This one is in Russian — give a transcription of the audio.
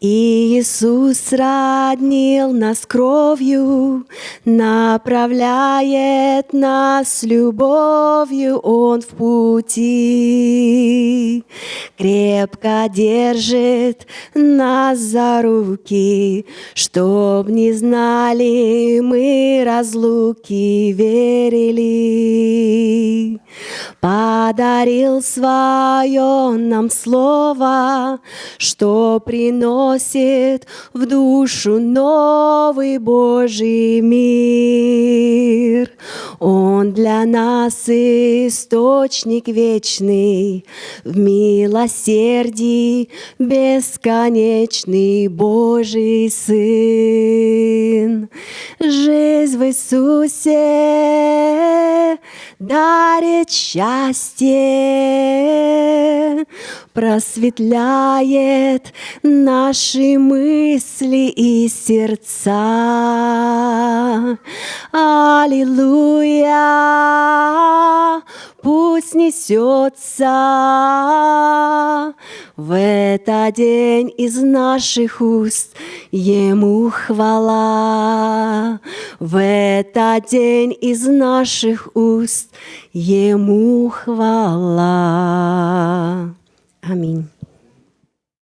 Иисус роднил нас кровью, направляет нас любовью, Он в пути. Крепко держит нас за руки, Чтоб не знали мы разлуки, верили. Подарил свое нам слово, Что приносит в душу новый Божий мир. Он для нас источник вечный, В милосердии бесконечный Божий Сын. Жизнь в Иисусе дарит счастье, просветляет наши мысли и сердца. Аллилуйя! Пусть несется в этот день из наших уст Ему хвала. В этот день из наших уст Ему хвала. Аминь.